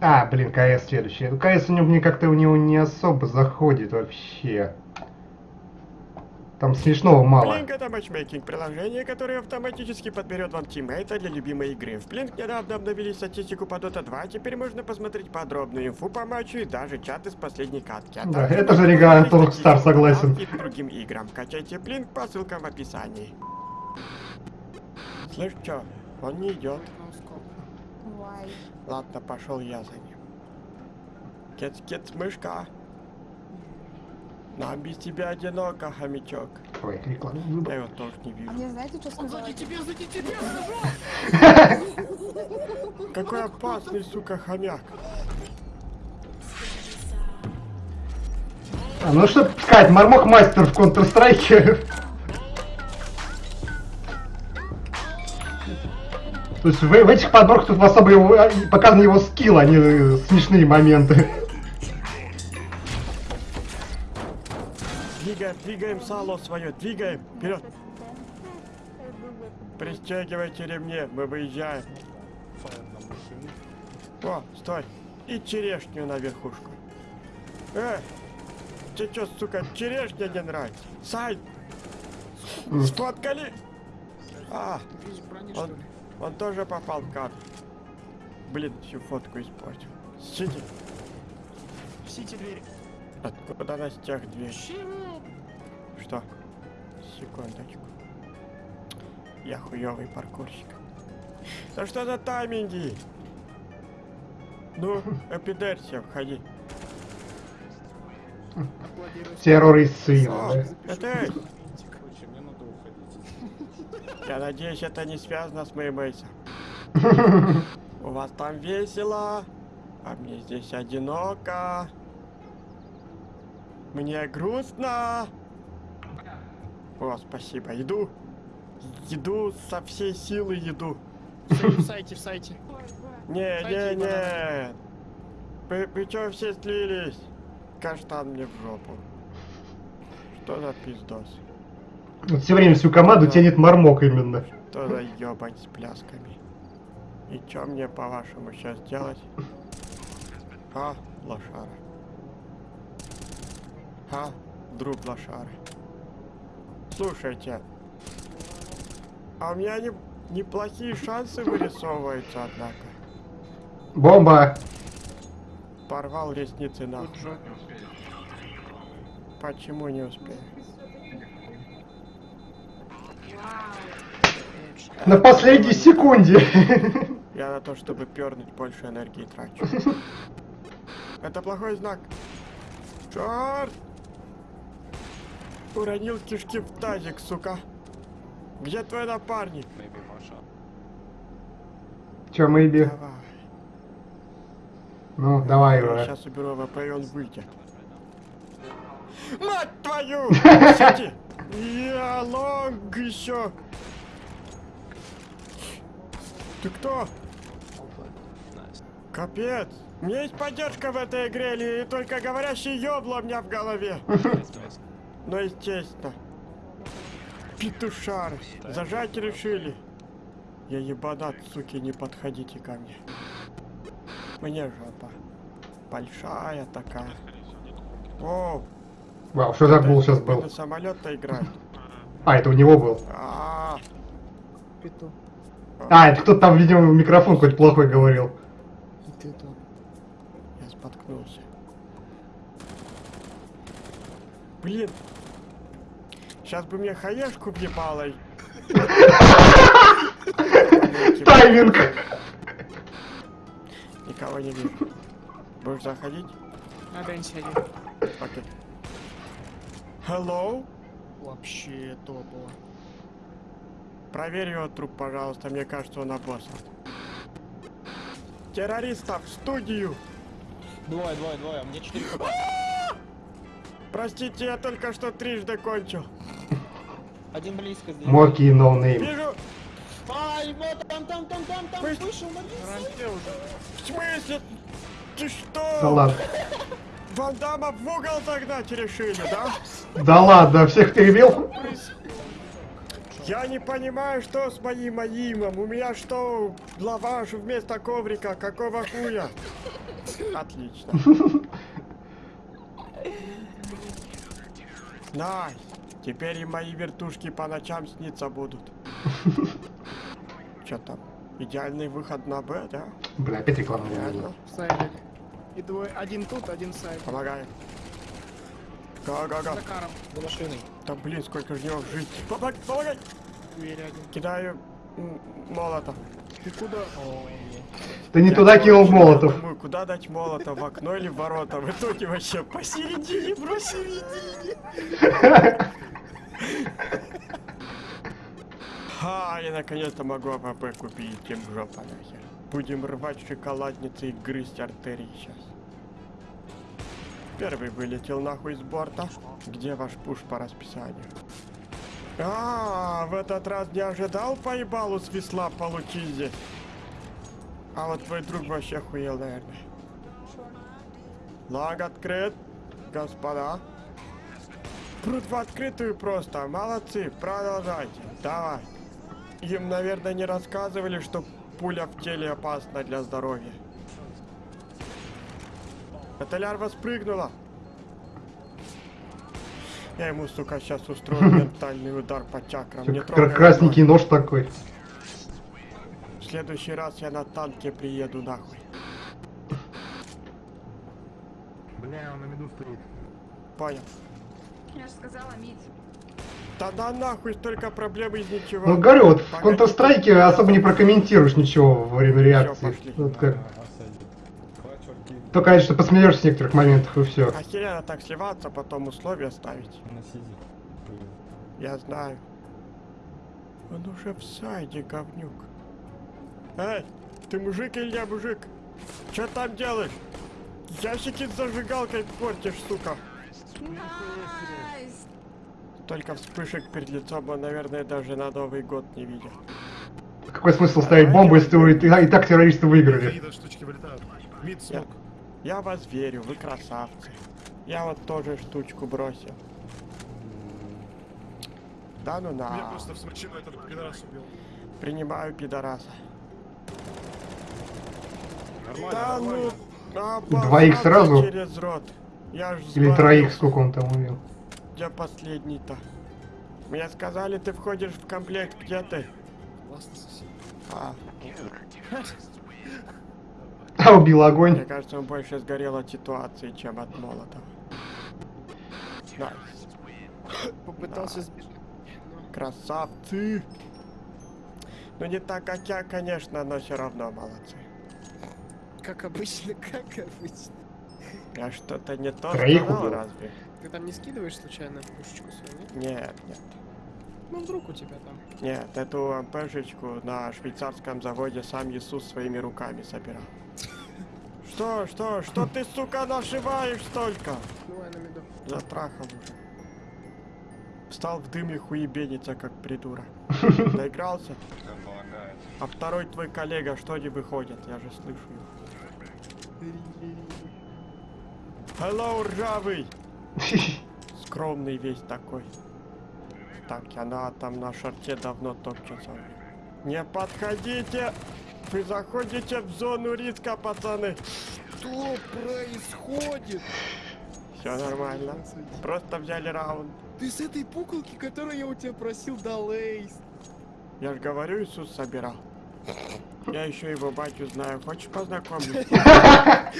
А, блин, КС следующий. КС у него мне как-то у него не особо заходит вообще. Там смешного мало. Blink это матчмейкинг приложение, которое автоматически подберет вам тиммейта для любимой игры. В Blink недавно обновили статистику по Dota 2, теперь можно посмотреть подробную инфу по матчу и даже чаты с последней катки. А Да, это же Rockstar, статистику согласен. и другим играм. Качайте Blink по ссылкам в описании. Слышь, чё? Он не идет. Ладно, пошел я за ним. Кец, кец, мышка. Нам без тебя одиноко, хомячок. Ой, реклама. Я его тоже не А вижу. мне знаете, что сказать? Какой опасный, сука, хомяк. А, ну что сказать, Мармок мастер в Counter-Strike. То есть в, в этих подборках тут особо его, а, показан его скилл, а не э, смешные моменты. Двигаем, двигаем сало свое, двигаем. Вперед. Пристегивайте ремни, мы выезжаем. О, стой. И черешню на верхушку. Э, тебе что, сука, черешня не нравится? Сай, сфоткали? А, он, он тоже попал в кадр. Блин, всю фотку испортил. Сиди. Сити двери. Откуда на стех дверь? Что? Секундочку. Я хуёвый паркурщик. Да что за тайминги? Ну, эпидерсия, входи. Террористы. О, да. это эй, Короче, мне надо уходить. Я надеюсь, это не связано с моим эйсом. У вас там весело, а мне здесь одиноко. Мне грустно. О, спасибо, иду. Иду со всей силы иду. В сайте, в сайте. Не, не, не. Вы, вы чё все слились? Каштан мне в жопу. Что за пиздос? Все время всю команду тянет Мармок именно. Что за ёбань с плясками? И чё мне, по-вашему, сейчас делать? А, лошара. А, друг лошары. Слушайте, а у меня не, неплохие шансы вырисовываются, однако. Бомба! Порвал ресницы нахуй. Почему не успел? На последней секунде. Я на то, чтобы пернуть больше энергии трачу. Это плохой знак. Черт! Уронил кишки в тазик, сука. Где твой напарник? Че, Мэйби? Давай. Ну, давай уже. сейчас уберу ВП и он выйдет. Мать твою! Сиди! Я лонг еще! Ты кто? Капец! У меня есть поддержка в этой игре, или только говорящий ёбло у меня в голове? Ну, естественно. Петушары. Зажать решили. Я ебанат, суки, не подходите ко мне. Мне жопа. Большая такая. О, Вау, что за гул сейчас был? самолет-то играет. А, это у него был. А, Пету. А, это кто-то там, видимо, в микрофон хоть плохой говорил. И ты тут. я споткнулся. Блин. Сейчас бы мне хаешку въебало. Тайминг! Никого не вижу. Будешь заходить? На день сиди. Окей. Hello? Вообще топово. Проверь его труп, пожалуйста. Мне кажется, он обоссан. Террористов в студию! Двое, двое, двое, мне четыре хп. Простите, я только что трижды кончил. Один близко здесь. Моки и noname. Вижу. Ай, вот там, там, там, там, там, Вы- вышел. В смысле? Ты что? Да ладно. Ван Дамма в угол загнать решили, да? Да ладно, всех перебил? Я не понимаю, что с моим aim ом. У меня что, лаваш вместо коврика? Какого хуя? Отлично. Nice. Теперь и мои вертушки по ночам сниться будут. Чё там? Идеальный выход на Б, да? Бля, опять реклама. Реально. И двое, один тут, один сайд. Помогай. Go-go-go. За каром. За машиной. Да блин, сколько же него жить. Помогай, помогай. Дверь один. Кидаю м, молотов. Ты куда? Ты не Я, туда кинул молотов. Думаю, куда дать молотов, в окно или в ворота. В итоге вообще посередине, посередине. Ха, я наконец-то могу АПП купить, тем жопа нахер. Будем рвать шоколадницы и грызть артерии сейчас. Первый вылетел нахуй с борта. Где ваш пуш по расписанию? А, в этот раз не ожидал поебалу с весла получить здесь. А вот твой друг вообще охуел, наверное. Лаг открыт, господа. Прут в открытую просто. Молодцы, продолжайте. Давай. Им, наверное, не рассказывали, что пуля в теле опасна для здоровья. Эта лярва спрыгнула. Я ему, сука, сейчас устрою ментальный удар по чакрам. Не трогай Красненький нож такой. В следующий раз я на танке приеду нахуй. Бля, он на меду стоит. Понял. Я же сказала, Мить. Да да нахуй, столько проблем из ничего. Ну, говорю, вот в. Counter-Strike особо не прокомментируешь ничего во время реакции. пошли. Вот как. Только что посмеешься в некоторых моментах и все. Охеренно так сливаться, потом условия ставить. Я знаю. Он уже в сайде, говнюк. Эй, ты мужик или я мужик? Че там делаешь? Ящики с зажигалкой портишь, сука. Только вспышек перед лицом он, наверное, даже на Новый год не видел. Какой смысл ставить бомбу, если вы и, и так террористы выиграли? Я, я вас верю, вы красавцы. Я вот тоже штучку бросил. Да ну на. просто в смочину этот пидорас убил. Принимаю пидораса. Нормально, Да нормально. ну, Двоих сразу? через рот. Я ж Или троих, сколько он там увел? Где последний-то? Мне сказали, ты входишь в комплект. Где ты? Классно сосед. А, А, убил мне огонь. кажется, он больше сгорел от ситуации, чем от молота. Nice. Попытался сбежать. Красавцы! Ну не так, как я, конечно, но все равно молодцы. Как обычно, как обычно. Я что-то не то Троих сказал, убил. разве? Ты там не скидываешь случайно пушечку свою, нет? Нет, нет. Ну вдруг у тебя там. Нет, эту МПшечку на швейцарском заводе сам Иисус своими руками собирал. Что, что, что ты, сука, нашиваешь столько? Давай на меду. Затрахал уже. Встал в дым и хуебенится, как придурок. Доигрался? А второй твой коллега что не выходит? Я же слышу его. Hello, ржавый! Скромный весь такой. Так, она там на шарте давно топчется. Не подходите! Вы заходите в зону риска, пацаны! Что происходит? Все нормально. Просто взяли раунд. Ты с этой пуколки, которую я у тебя просил, дал эйс. Я же говорю, Иисус собирал. Я еще его батю знаю. Хочешь познакомиться?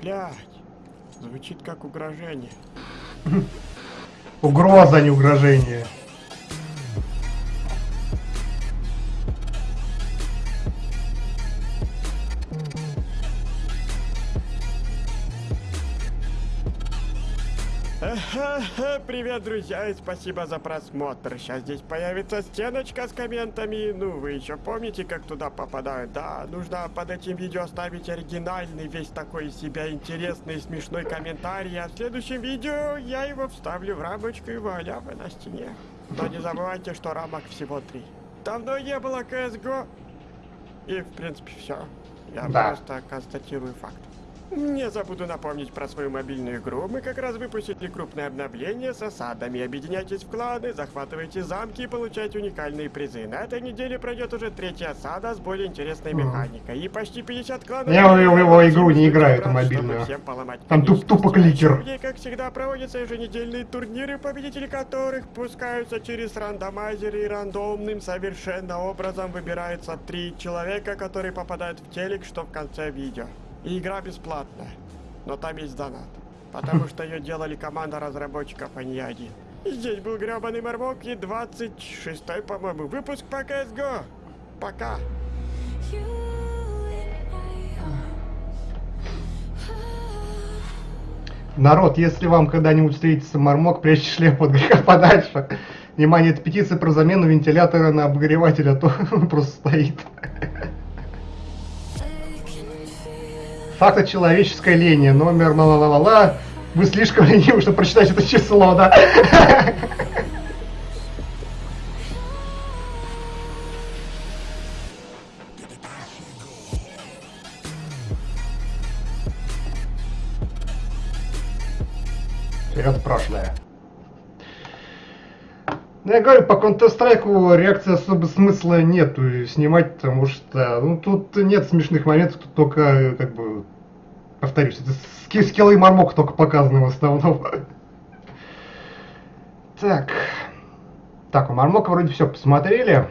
Блять. Звучит как угрожение. Угроза, а не угрожение. Привет, друзья, и спасибо за просмотр. Сейчас здесь появится стеночка с комментами. Ну, вы еще помните, как туда попадают? Да, нужно под этим видео оставить оригинальный, весь такой из себя интересный и смешной комментарий. А в следующем видео я его вставлю в рамочку и вуаля, вы на стене. Но не забывайте, что рамок всего три. Давно не было CSGO. И, в принципе, все. Я Да. просто констатирую факт. Не забуду напомнить про свою мобильную игру. Мы как раз выпустили крупное обновление с осадами. Объединяйтесь в кланы, захватывайте замки и получайте уникальные призы. На этой неделе пройдет уже третья осада с более интересной механикой. И почти 50 кланов... Я в его- игру не играю, всем поломать Там туп- тупо кликер. Ней, как всегда, проводятся еженедельные турниры, победители которых пускаются через рандомайзеры и рандомным совершенно образом выбирается три человека, которые попадают в телек, что в конце видео. И игра бесплатная, но там есть донат. Потому что ее делали команда разработчиков, а не я один. И здесь был гребаный Мармок и 26-й, по-моему, выпуск по CSGO. Пока. Народ, если вам когда-нибудь встретится мармок, прячьте шлем от греха подальше. Внимание, это петиция про замену вентилятора на обогреватель, а то он просто стоит. Факты человеческой лени. Номер ла-ла-ла-ла. Вы слишком ленивы, чтобы прочитать это число, да? Вперед прошлое. Ну, я говорю, по Counter-Strike реакции особо смысла нету снимать, потому что ну, тут нет смешных моментов, тут только, как бы, повторюсь, это ски- скиллы и мармок только показаны в основном. Так. Так, у мармока вроде все посмотрели.